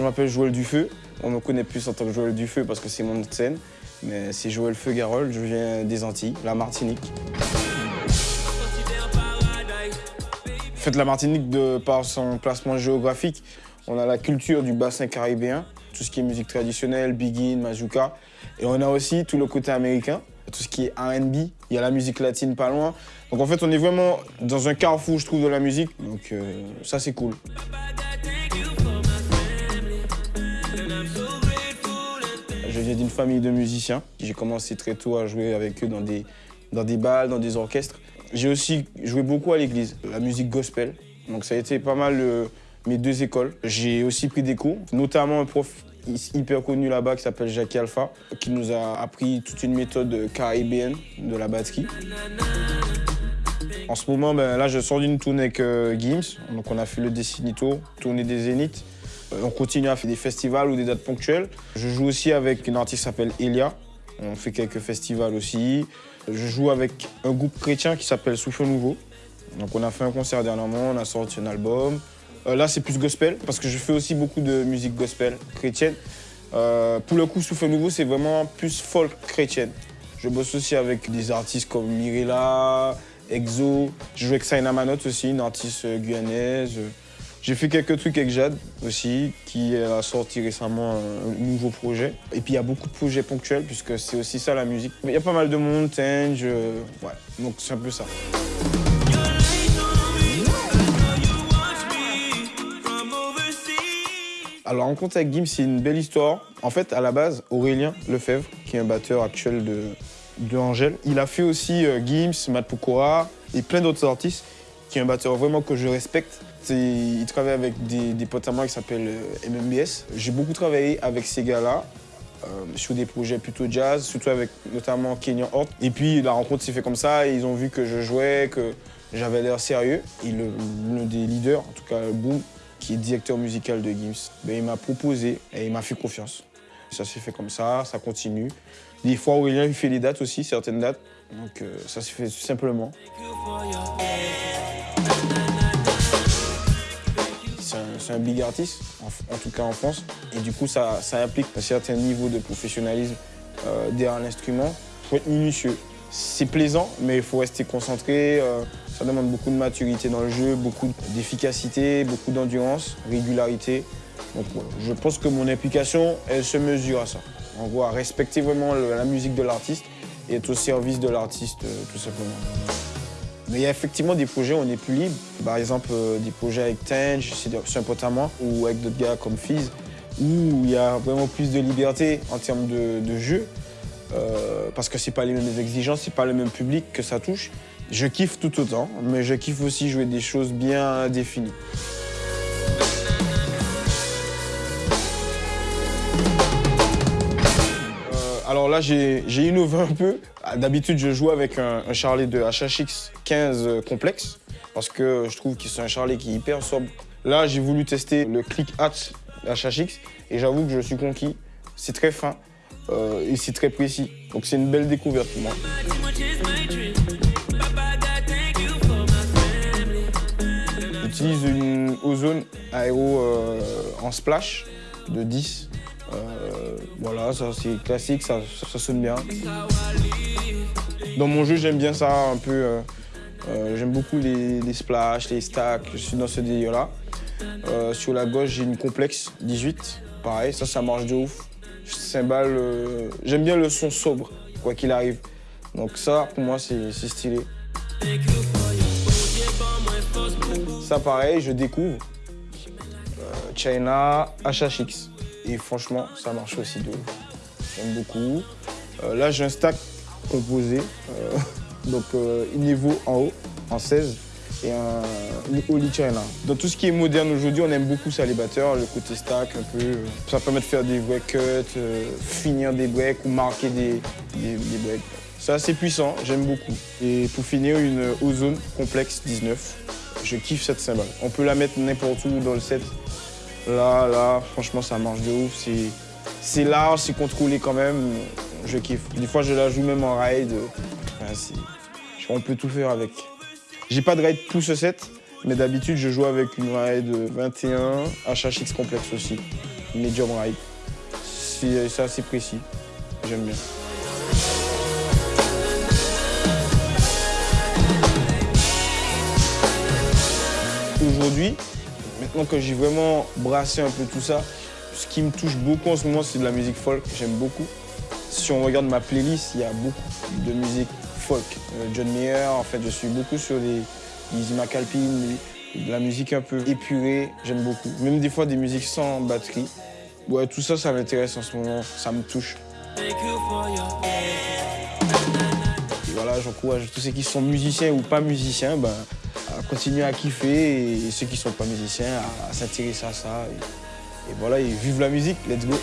Je m'appelle Joël Dufeu. On me connaît plus en tant que Joël Dufeu parce que c'est mon scène. Mais c'est Joël Feu Garol, je viens des Antilles, la Martinique. En fait, la Martinique, de par son placement géographique, on a la culture du bassin caribéen, tout ce qui est musique traditionnelle, begin, majuka. Et on a aussi tout le côté américain, tout ce qui est R&B. Il y a la musique latine pas loin. Donc en fait, on est vraiment dans un carrefour, je trouve, de la musique. Donc euh, ça, c'est cool. Je viens d'une famille de musiciens. J'ai commencé très tôt à jouer avec eux dans des, dans des balles, dans des orchestres. J'ai aussi joué beaucoup à l'église, la musique gospel. Donc ça a été pas mal euh, mes deux écoles. J'ai aussi pris des cours, notamment un prof hyper connu là-bas qui s'appelle Jackie Alpha, qui nous a appris toute une méthode caribéenne de la batterie. En ce moment, ben, là, je sors d'une tournée avec euh, Gims. Donc on a fait le Decinito, tournée des Zéniths. Euh, on continue à faire des festivals ou des dates ponctuelles. Je joue aussi avec une artiste qui s'appelle Elia. On fait quelques festivals aussi. Je joue avec un groupe chrétien qui s'appelle Souffle Nouveau. Donc on a fait un concert dernièrement, on a sorti un album. Euh, là c'est plus gospel parce que je fais aussi beaucoup de musique gospel chrétienne. Euh, pour le coup Souffle Nouveau c'est vraiment plus folk chrétienne. Je bosse aussi avec des artistes comme Mirella, Exo. Je joue avec Saina Manot aussi, une artiste guyanaise. J'ai fait quelques trucs avec Jade aussi, qui a sorti récemment un nouveau projet. Et puis il y a beaucoup de projets ponctuels, puisque c'est aussi ça la musique. Il y a pas mal de monde, Tange, ouais, donc c'est un peu ça. Alors, en rencontre avec Gims, c'est une belle histoire. En fait, à la base, Aurélien Lefebvre, qui est un batteur actuel de, Angèle, il a fait aussi euh, Gims, Matt et plein d'autres artistes, qui est un batteur vraiment que je respecte. Il travaille avec des, potes à moi qui s'appellent euh, MMBS. J'ai beaucoup travaillé avec ces gars-là euh, sur des projets plutôt jazz, surtout avec notamment Kenyon Hort. Et puis la rencontre s'est fait comme ça, ils ont vu que je jouais, que j'avais l'air sérieux. Et l'un des leaders, en tout cas Boom, qui est directeur musical de Gims, ben, il m'a proposé et il m'a fait confiance. Ça s'est fait comme ça, ça continue. Des fois, Aurélien il fait les dates aussi, certaines dates. Donc euh, ça s'est fait simplement. C'est un, big artiste, en, tout cas en France. Et du coup, ça, implique un certain niveau de professionnalisme euh, derrière l'instrument. Il faut être minutieux. C'est plaisant, mais il faut rester concentré. Euh, ça demande beaucoup de maturité dans le jeu, beaucoup d'efficacité, beaucoup d'endurance, régularité. Donc je pense que mon implication, elle se mesure à ça. On voit respecter vraiment la musique de l'artiste et être au service de l'artiste, euh, tout simplement. Mais il y a effectivement des projets où on est plus libre. Par exemple, euh, des projets avec Tange, c'est un pote à moi, ou avec d'autres gars comme Fizz, où il y a vraiment plus de liberté en termes de, jeu. Euh, parce que c'est pas les mêmes exigences, c'est pas le même public que ça touche. Je kiffe tout autant, mais je kiffe aussi jouer des choses bien définies. Alors là, j'ai innové un peu. D'habitude, je joue avec un, Charlet de HHX 15 complexe parce que je trouve que c'est un Charlet qui est hyper sobre. Là, j'ai voulu tester le Click Hat HHX et j'avoue que je suis conquis. C'est très fin euh, et c'est très précis. Donc c'est une belle découverte pour moi. J'utilise une Ozone Aéro euh, en splash de 10 euh, voilà, ça c'est classique, ça, sonne bien. Dans mon jeu, j'aime bien ça un peu. Euh, euh, j'aime beaucoup les, les, splash, les stacks, je suis dans ce délire-là. sur la gauche, j'ai une complexe 18. Pareil, ça, ça marche de ouf. J'aime bien le son sobre, quoi qu'il arrive. Donc ça, pour moi, c'est stylé. Ça, pareil, je découvre. China HHX. Et franchement, ça marche aussi de J'aime beaucoup. Euh, là, j'ai un stack composé. Euh, donc, euh, une Evo en haut, en 16 et un Oli China. Dans tout ce qui est moderne aujourd'hui, on aime beaucoup ça, les batteurs, le côté stack un peu. Ça permet de faire des vrais cuts, finir des breaks ou marquer des, des, breaks. C'est assez puissant, j'aime beaucoup. Et pour finir, une Ozone Complexe 19. Je kiffe cette cymbale. On peut la mettre n'importe où dans le set. Là, là, franchement, ça marche de ouf. C'est large, c'est contrôlé quand même. Je kiffe. Des fois, je la joue même en ride. on peut tout faire avec. J'ai pas de ride pouce 7, mais d'habitude, je joue avec une ride 21, HHX complexe aussi. medium ride. C'est assez précis, j'aime bien. Aujourd'hui, maintenant que j'ai vraiment brassé un peu tout ça, ce qui me touche beaucoup en ce moment, c'est de la musique folk, j'aime beaucoup. Si on regarde ma playlist, il y a beaucoup de musique folk. Euh, John Mayer, en fait, je suis beaucoup sur des Lizzie McAlpine, de la musique un peu épurée, j'aime beaucoup. Même des fois des musiques sans batterie. Ouais, tout ça, ça m'intéresse en ce moment, ça me touche. Et voilà, j'encourage tous ceux qui sont musiciens ou pas musiciens à continuer à kiffer et ceux qui ne sont pas musiciens à, s'intéresser à ça. Et, et voilà, et vive la musique, let's go.